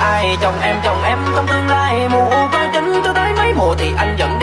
Ai, chồng em chồng em trong tương lai. Mù con chính tôi tới mấy mùa thì anh vẫn